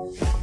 Bye.